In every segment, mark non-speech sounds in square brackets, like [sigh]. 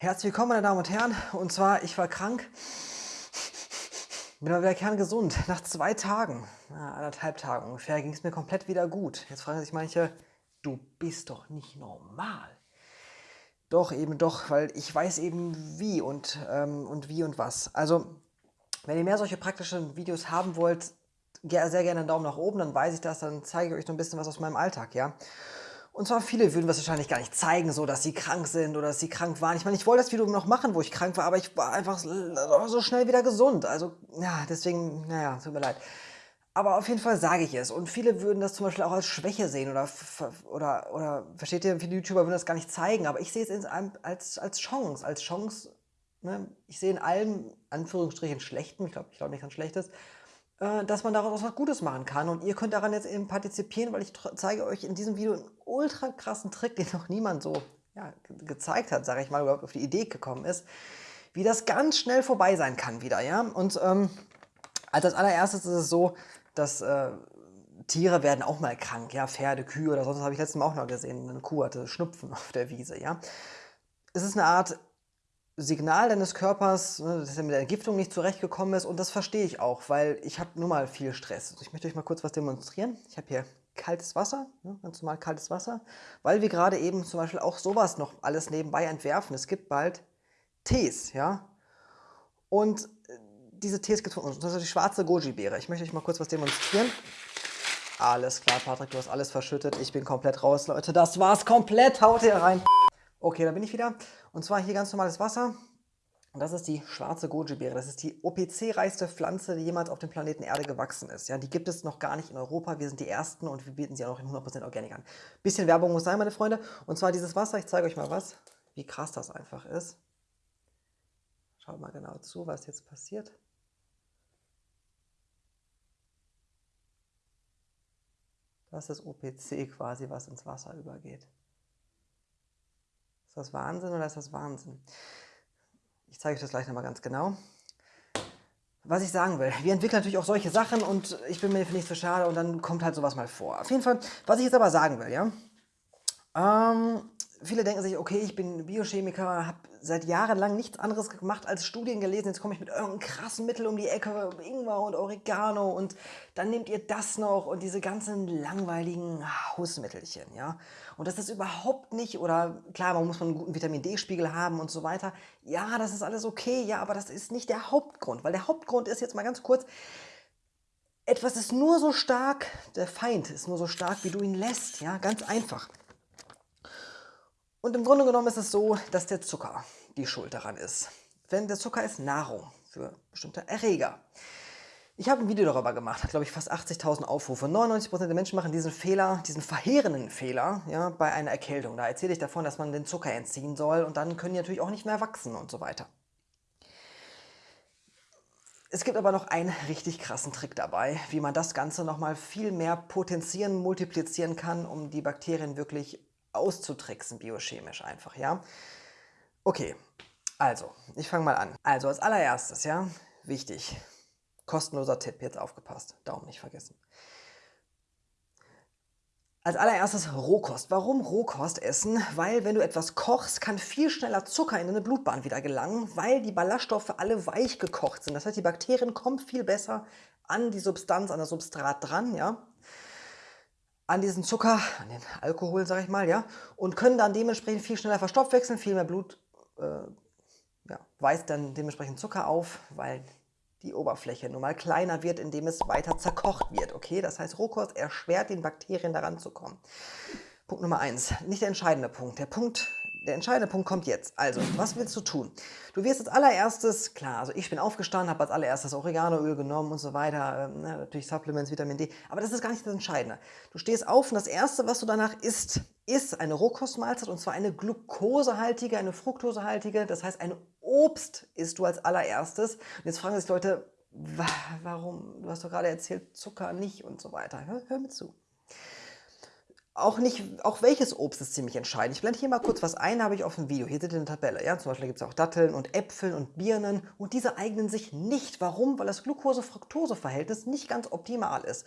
Herzlich willkommen, meine Damen und Herren. Und zwar, ich war krank, bin aber wieder kerngesund. Nach zwei Tagen, anderthalb Tagen ungefähr, ging es mir komplett wieder gut. Jetzt fragen sich manche, du bist doch nicht normal. Doch, eben doch, weil ich weiß eben wie und, ähm, und wie und was. Also, wenn ihr mehr solche praktischen Videos haben wollt, sehr gerne einen Daumen nach oben, dann weiß ich das, dann zeige ich euch noch ein bisschen was aus meinem Alltag, ja. Und zwar viele würden das wahrscheinlich gar nicht zeigen, so dass sie krank sind oder dass sie krank waren. Ich meine, ich wollte das Video noch machen, wo ich krank war, aber ich war einfach so schnell wieder gesund. Also, ja, deswegen, naja, tut mir leid. Aber auf jeden Fall sage ich es. Und viele würden das zum Beispiel auch als Schwäche sehen oder, oder, oder versteht ihr, viele YouTuber würden das gar nicht zeigen. Aber ich sehe es als, als Chance, als Chance. Ne? Ich sehe in allem, Anführungsstrichen, Schlechten, ich glaube ich glaub nicht an Schlechtes, äh, dass man daraus was Gutes machen kann. Und ihr könnt daran jetzt eben partizipieren, weil ich zeige euch in diesem Video einen ultra krassen Trick, [laughs] den noch niemand so ja, gezeigt hat, sage ich mal, überhaupt auf die Idee gekommen ist, wie das ganz schnell vorbei sein kann wieder. Ja? Und ähm, als allererstes ist es so, dass äh, Tiere werden auch mal krank, ja, Pferde, Kühe oder sonst habe ich letztes Mal auch noch gesehen, eine Kuh hatte Schnupfen [laughs] auf der Wiese, ja. Es ist eine Art Signal deines Körpers, ne, dass er mit der Entgiftung nicht zurechtgekommen ist. Und das verstehe ich auch, weil ich habe nun mal viel Stress. Ich möchte euch mal kurz was demonstrieren. Ich habe hier kaltes Wasser, ne, ganz normal kaltes Wasser, weil wir gerade eben zum Beispiel auch sowas noch alles nebenbei entwerfen. Es gibt bald Tees, ja. Und äh, diese Tees gibt es von uns. Das ist die schwarze Goji-Beere. Ich möchte euch mal kurz was demonstrieren. Alles klar, Patrick, du hast alles verschüttet. Ich bin komplett raus, Leute. Das war's komplett. Haut ihr rein. Okay, da bin ich wieder. Und zwar hier ganz normales Wasser. Und das ist die schwarze Goji-Beere. Das ist die OPC-reichste Pflanze, die jemals auf dem Planeten Erde gewachsen ist. Ja, die gibt es noch gar nicht in Europa. Wir sind die Ersten und wir bieten sie auch in 100% Organik an. Bisschen Werbung muss sein, meine Freunde. Und zwar dieses Wasser. Ich zeige euch mal was, wie krass das einfach ist. Schaut mal genau zu, was jetzt passiert. Das ist OPC quasi, was ins Wasser übergeht das Wahnsinn oder ist das Wahnsinn? Ich zeige euch das gleich nochmal ganz genau. Was ich sagen will, wir entwickeln natürlich auch solche Sachen und ich bin mir nicht so schade und dann kommt halt sowas mal vor. Auf jeden Fall, was ich jetzt aber sagen will, ja. Ähm, viele denken sich, okay, ich bin Biochemiker, habe seit Jahren lang nichts anderes gemacht als Studien gelesen. Jetzt komme ich mit irgendeinem krassen Mittel um die Ecke, Ingwer und Oregano und dann nehmt ihr das noch und diese ganzen langweiligen Hausmittelchen, ja. Und das ist überhaupt nicht, oder klar, man muss einen guten Vitamin D-Spiegel haben und so weiter. Ja, das ist alles okay, ja, aber das ist nicht der Hauptgrund, weil der Hauptgrund ist jetzt mal ganz kurz, etwas ist nur so stark, der Feind ist nur so stark, wie du ihn lässt, ja, ganz einfach. Und im Grunde genommen ist es so, dass der Zucker die Schuld daran ist. Denn der Zucker ist Nahrung für bestimmte Erreger. Ich habe ein Video darüber gemacht, hat glaube ich fast 80.000 Aufrufe. 99% der Menschen machen diesen Fehler, diesen verheerenden Fehler ja, bei einer Erkältung. Da erzähle ich davon, dass man den Zucker entziehen soll und dann können die natürlich auch nicht mehr wachsen und so weiter. Es gibt aber noch einen richtig krassen Trick dabei, wie man das Ganze nochmal viel mehr potenzieren, multiplizieren kann, um die Bakterien wirklich auszutricksen, biochemisch einfach, ja. Okay, also, ich fange mal an. Also als allererstes, ja, wichtig, kostenloser Tipp, jetzt aufgepasst, Daumen nicht vergessen. Als allererstes Rohkost. Warum Rohkost essen? Weil wenn du etwas kochst, kann viel schneller Zucker in deine Blutbahn wieder gelangen, weil die Ballaststoffe alle weich gekocht sind. Das heißt, die Bakterien kommen viel besser an die Substanz, an das Substrat dran, ja an diesen Zucker, an den Alkohol, sage ich mal, ja, und können dann dementsprechend viel schneller verstoffwechseln, viel mehr Blut äh, ja, weist dann dementsprechend Zucker auf, weil die Oberfläche nun mal kleiner wird, indem es weiter zerkocht wird. Okay, das heißt, Rohkost erschwert den Bakterien daran zu kommen. Punkt Nummer eins, nicht der entscheidende Punkt. Der Punkt der entscheidende Punkt kommt jetzt. Also, was willst du tun? Du wirst als allererstes, klar, also ich bin aufgestanden, habe als allererstes Oreganoöl genommen und so weiter, ähm, natürlich Supplements, Vitamin D, aber das ist gar nicht das Entscheidende. Du stehst auf und das Erste, was du danach isst, ist eine Rohkostmahlzeit und zwar eine glukosehaltige, eine fruktosehaltige, das heißt ein Obst isst du als allererstes. Und jetzt fragen sich Leute, warum, du hast doch gerade erzählt, Zucker nicht und so weiter. Hör, hör mir zu. Auch nicht, auch welches Obst ist ziemlich entscheidend. Ich blende hier mal kurz was ein, habe ich auf dem Video. Hier seht ihr eine Tabelle. Ja? Zum Beispiel gibt es auch Datteln und Äpfel und Birnen und diese eignen sich nicht. Warum? Weil das Glucose-Fructose-Verhältnis nicht ganz optimal ist.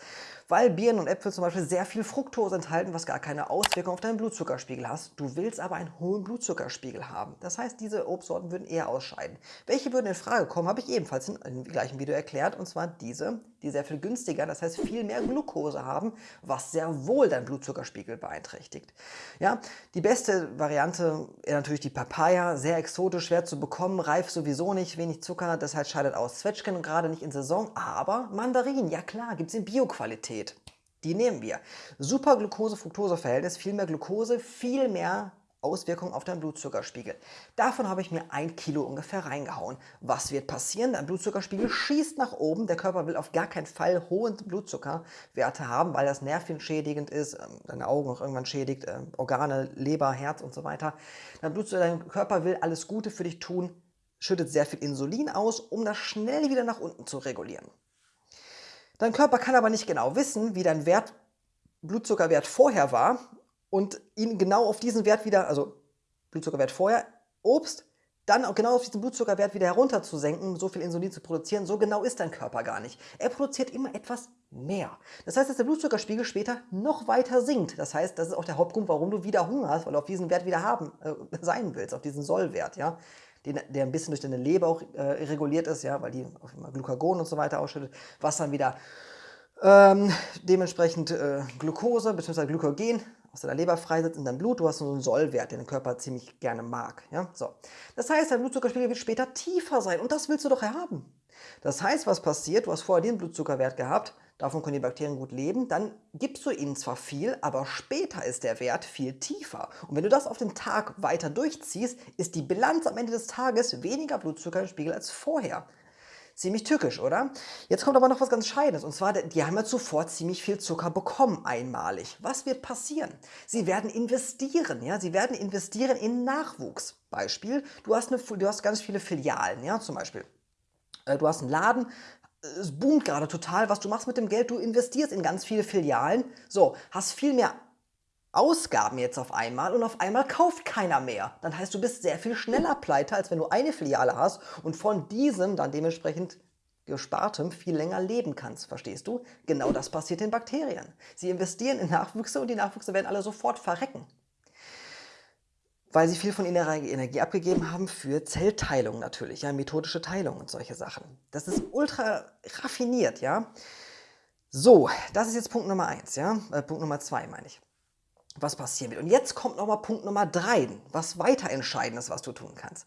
Weil Birnen und Äpfel zum Beispiel sehr viel Fructose enthalten, was gar keine Auswirkung auf deinen Blutzuckerspiegel hast. Du willst aber einen hohen Blutzuckerspiegel haben. Das heißt, diese Obstsorten würden eher ausscheiden. Welche würden in Frage kommen, habe ich ebenfalls in, im gleichen Video erklärt. Und zwar diese, die sehr viel günstiger, das heißt viel mehr Glucose haben, was sehr wohl dein Blutzuckerspiegel beeinträchtigt. Ja, die beste Variante ist natürlich die Papaya, sehr exotisch, schwer zu bekommen, reif sowieso nicht, wenig Zucker, heißt scheidet aus. Zwetschgen gerade nicht in Saison, aber Mandarinen, ja klar, gibt es in Bioqualität. Die nehmen wir. Super Glucose-Fructose-Verhältnis, viel mehr Glucose, viel mehr Auswirkungen auf deinen Blutzuckerspiegel. Davon habe ich mir ein Kilo ungefähr reingehauen. Was wird passieren? Dein Blutzuckerspiegel schießt nach oben. Der Körper will auf gar keinen Fall hohe Blutzuckerwerte haben, weil das nervenschädigend ist, ähm, deine Augen auch irgendwann schädigt, ähm, Organe, Leber, Herz und so weiter. Dein, dein Körper will alles Gute für dich tun, schüttet sehr viel Insulin aus, um das schnell wieder nach unten zu regulieren. Dein Körper kann aber nicht genau wissen, wie dein Wert, Blutzuckerwert vorher war und ihn genau auf diesen Wert wieder, also Blutzuckerwert vorher, Obst, dann auch genau auf diesen Blutzuckerwert wieder herunter zu senken, so viel Insulin zu produzieren, so genau ist dein Körper gar nicht. Er produziert immer etwas mehr. Das heißt, dass der Blutzuckerspiegel später noch weiter sinkt. Das heißt, das ist auch der Hauptgrund, warum du wieder Hunger hast, weil du auf diesen Wert wieder haben, äh, [laughs] sein willst, auf diesen Sollwert, ja. Den, der ein bisschen durch deine Leber auch äh, reguliert ist, ja, weil die auf immer Glucagon und so weiter ausschüttet, was dann wieder ähm, dementsprechend äh, Glucose bzw. Glykogen aus deiner Leber freisetzt in deinem Blut. Du hast so einen Sollwert, den der Körper ziemlich gerne mag. Ja? So. Das heißt, dein Blutzuckerspiegel wird später tiefer sein und das willst du doch haben. Das heißt, was passiert? Du hast vorher den Blutzuckerwert gehabt, davon können die Bakterien gut leben, dann gibst du ihnen zwar viel, aber später ist der Wert viel tiefer. Und wenn du das auf den Tag weiter durchziehst, ist die Bilanz am Ende des Tages weniger Blutzucker im Spiegel als vorher. Ziemlich tückisch, oder? Jetzt kommt aber noch was ganz Scheides. Und zwar, die haben ja zuvor ziemlich viel Zucker bekommen, einmalig. Was wird passieren? Sie werden investieren, ja? Sie werden investieren in Nachwuchs. Beispiel, du hast, eine, du hast ganz viele Filialen, ja? Zum Beispiel, äh, du hast einen Laden, es boomt gerade total. Was du machst mit dem Geld, du investierst in ganz viele Filialen. So, hast viel mehr Ausgaben jetzt auf einmal und auf einmal kauft keiner mehr. Dann heißt, du bist sehr viel schneller pleite, als wenn du eine Filiale hast und von diesem dann dementsprechend gespartem viel länger leben kannst. Verstehst du? Genau das passiert den Bakterien. Sie investieren in Nachwüchse und die Nachwüchse werden alle sofort verrecken. Weil sie viel von ihrer Energie abgegeben haben für Zellteilung natürlich, ja, methodische Teilung und solche Sachen. Das ist ultra raffiniert, ja. So, das ist jetzt Punkt Nummer eins, ja, äh, Punkt Nummer zwei meine ich was passieren wird. Und jetzt kommt nochmal Punkt Nummer drei, was weiter entscheidend ist, was du tun kannst.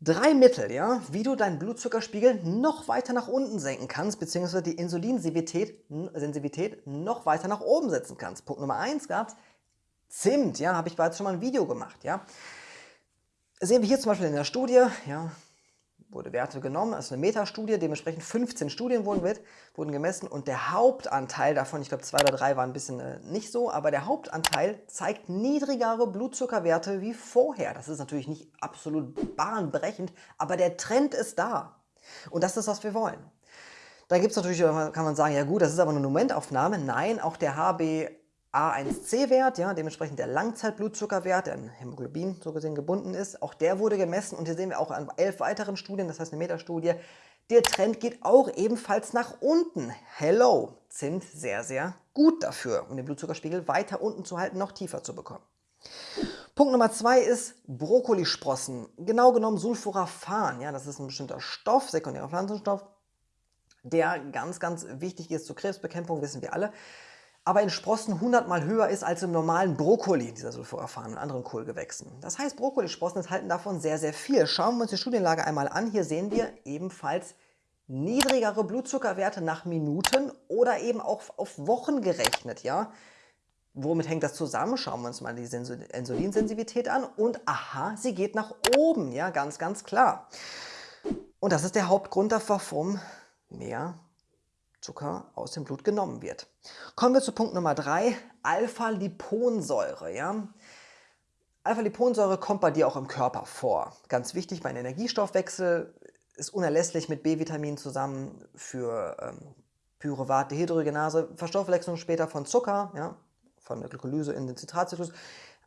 Drei Mittel, ja, wie du deinen Blutzuckerspiegel noch weiter nach unten senken kannst, beziehungsweise die Insulinsensitivität noch weiter nach oben setzen kannst. Punkt Nummer eins gab Zimt, ja, habe ich bereits schon mal ein Video gemacht, ja. Sehen wir hier zum Beispiel in der Studie, ja, wurde Werte genommen, das ist eine Metastudie, dementsprechend 15 Studien wurden, mit, wurden gemessen und der Hauptanteil davon, ich glaube zwei oder drei waren ein bisschen äh, nicht so, aber der Hauptanteil zeigt niedrigere Blutzuckerwerte wie vorher. Das ist natürlich nicht absolut bahnbrechend, aber der Trend ist da. Und das ist, was wir wollen. Da gibt es natürlich, äh, kann man sagen, ja gut, das ist aber eine Momentaufnahme. Nein, auch der HB A1C-Wert, ja, dementsprechend der Langzeitblutzuckerwert, der an Hämoglobin so gesehen gebunden ist, auch der wurde gemessen und hier sehen wir auch an elf weiteren Studien, das heißt eine Metastudie, der Trend geht auch ebenfalls nach unten. Hello, Zimt sehr, sehr gut dafür, um den Blutzuckerspiegel weiter unten zu halten, noch tiefer zu bekommen. Punkt Nummer zwei ist Brokkolisprossen, genau genommen Sulforaphan, ja, das ist ein bestimmter Stoff, sekundärer Pflanzenstoff, der ganz, ganz wichtig ist zur Krebsbekämpfung, wissen wir alle aber in Sprossen 100 mal höher ist als im normalen Brokkoli, dieser Sulforaphan und anderen Kohlgewächsen. Das heißt, Brokkolisprossen enthalten davon sehr, sehr viel. Schauen wir uns die Studienlage einmal an. Hier sehen wir ebenfalls niedrigere Blutzuckerwerte nach Minuten oder eben auch auf Wochen gerechnet. Ja? Womit hängt das zusammen? Schauen wir uns mal die Insulinsensitivität an und aha, sie geht nach oben, ja, ganz, ganz klar. Und das ist der Hauptgrund dafür, warum mehr Zucker aus dem Blut genommen wird. Kommen wir zu Punkt Nummer 3, Alpha-Liponsäure. Ja? Alpha-Liponsäure kommt bei dir auch im Körper vor. Ganz wichtig, mein Energiestoffwechsel ist unerlässlich mit B-Vitamin zusammen für ähm, Pyruvat, Dehydrogenase, Verstoffwechslung später von Zucker, ja? von der Glykolyse in den Zitratzyklus.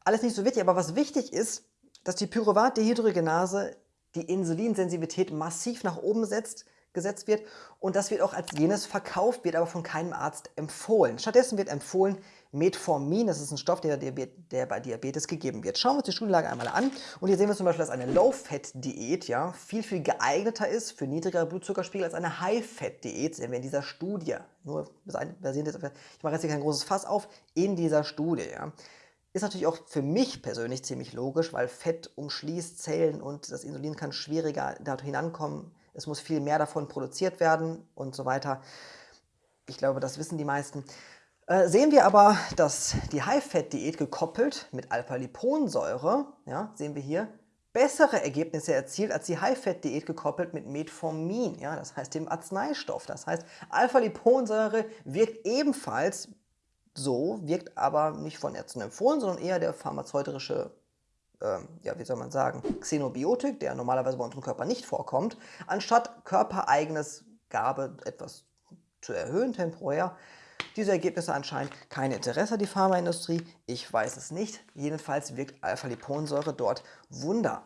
Alles nicht so wichtig, aber was wichtig ist, dass die Pyruvat-Dehydrogenase die Insulinsensitivität massiv nach oben setzt, gesetzt wird und das wird auch als jenes verkauft, wird aber von keinem Arzt empfohlen. Stattdessen wird empfohlen Metformin, das ist ein Stoff, der, der bei Diabetes gegeben wird. Schauen wir uns die Studienlage einmal an und hier sehen wir zum Beispiel, dass eine Low-Fat-Diät ja, viel, viel geeigneter ist für niedrigere Blutzuckerspiegel als eine High-Fat-Diät, sehen wir in dieser Studie. Nur basierend jetzt, ich mache jetzt hier kein großes Fass auf, in dieser Studie. Ja. Ist natürlich auch für mich persönlich ziemlich logisch, weil Fett umschließt Zellen und das Insulin kann schwieriger da hinankommen. Es muss viel mehr davon produziert werden und so weiter. Ich glaube, das wissen die meisten. Äh, sehen wir aber, dass die High-Fat-Diät gekoppelt mit Alpha-Liponsäure, ja, sehen wir hier, bessere Ergebnisse erzielt als die High-Fat-Diät gekoppelt mit Metformin, ja, das heißt dem Arzneistoff. Das heißt, Alpha-Liponsäure wirkt ebenfalls so, wirkt aber nicht von Ärzten empfohlen, sondern eher der pharmazeutische, ähm, ja, wie soll man sagen, Xenobiotik, der normalerweise bei unserem Körper nicht vorkommt, anstatt körpereigenes Gabe etwas zu erhöhen temporär. Diese Ergebnisse anscheinend kein Interesse die Pharmaindustrie, ich weiß es nicht. Jedenfalls wirkt Alpha-Liponsäure dort Wunder.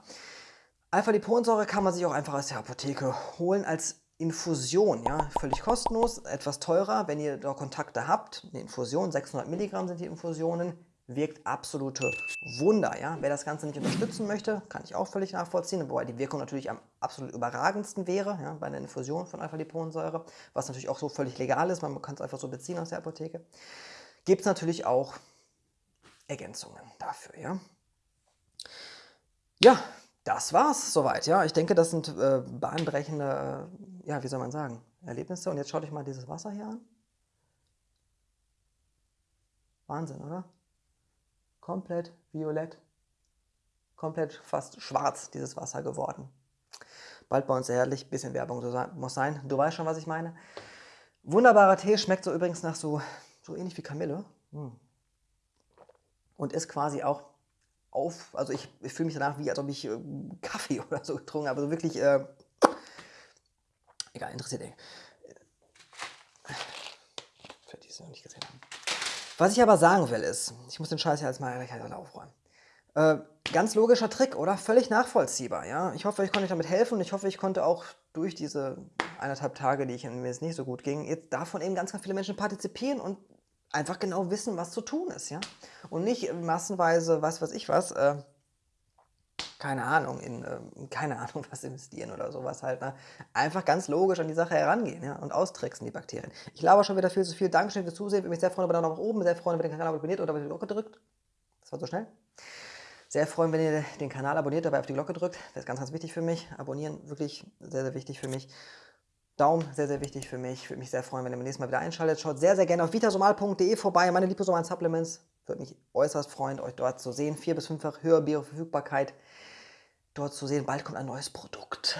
Alpha-Liponsäure kann man sich auch einfach aus der Apotheke holen als Infusion, ja, völlig kostenlos, etwas teurer, wenn ihr da Kontakte habt. Eine Infusion, 600 Milligramm sind die Infusionen, wirkt absolute Wunder. Ja. Wer das Ganze nicht unterstützen möchte, kann ich auch völlig nachvollziehen, wobei die Wirkung natürlich am absolut überragendsten wäre, ja, bei einer Infusion von Alpha-Liponsäure, was natürlich auch so völlig legal ist, man kann es einfach so beziehen aus der Apotheke. Gibt es natürlich auch Ergänzungen dafür. Ja, ja das war's soweit. Ja, ich denke, das sind äh, bahnbrechende, äh, ja, wie soll man sagen, Erlebnisse. Und jetzt schaut euch mal dieses Wasser hier an. Wahnsinn, oder? Komplett violett, komplett fast schwarz dieses Wasser geworden. Bald bei uns herrlich, bisschen Werbung muss sein. Du weißt schon, was ich meine. Wunderbarer Tee, schmeckt so übrigens nach so, so ähnlich wie Kamille. Hm. Und ist quasi auch auf, also ich, ich fühle mich danach wie, als ob ich äh, Kaffee [laughs] oder so getrunken habe, also wirklich, äh, egal, interessiert ey. Für die es noch nicht gesehen haben. Was ich aber sagen will ist, ich muss den Scheiß ja jetzt mal aufräumen. Äh, ganz logischer Trick, oder? Völlig nachvollziehbar, ja? Ich hoffe, ich konnte euch damit helfen und ich hoffe, ich konnte auch durch diese eineinhalb Tage, die ich mir jetzt nicht so gut ging, jetzt davon eben ganz, ganz viele Menschen partizipieren und einfach genau wissen, was zu tun ist, ja. Und nicht massenweise, was weiß ich was, äh, keine Ahnung, in, äh, keine Ahnung, was investieren oder sowas halt. Ne? Einfach ganz logisch an die Sache herangehen ja? und austricksen die Bakterien. Ich laber schon wieder viel zu viel. Dankeschön fürs Zusehen. Würde mich sehr freuen, wenn ihr nach oben, sehr freuen, wenn ihr den Kanal abonniert oder auf die Glocke drückt. Das war so schnell. Sehr freuen, wenn ihr den Kanal abonniert, dabei auf die Glocke drückt. Das ist ganz, ganz wichtig für mich. Abonnieren, wirklich sehr, sehr wichtig für mich. Daumen, sehr, sehr wichtig für mich. Würde mich sehr freuen, wenn ihr beim nächsten Mal wieder einschaltet. Schaut sehr, sehr gerne auf vitasomal.de vorbei. Meine liposomalen Supplements. Würde mich äußerst freuen, euch dort zu sehen. Vier bis fünffach höhere Bioverfügbarkeit dort zu sehen. Bald kommt ein neues Produkt.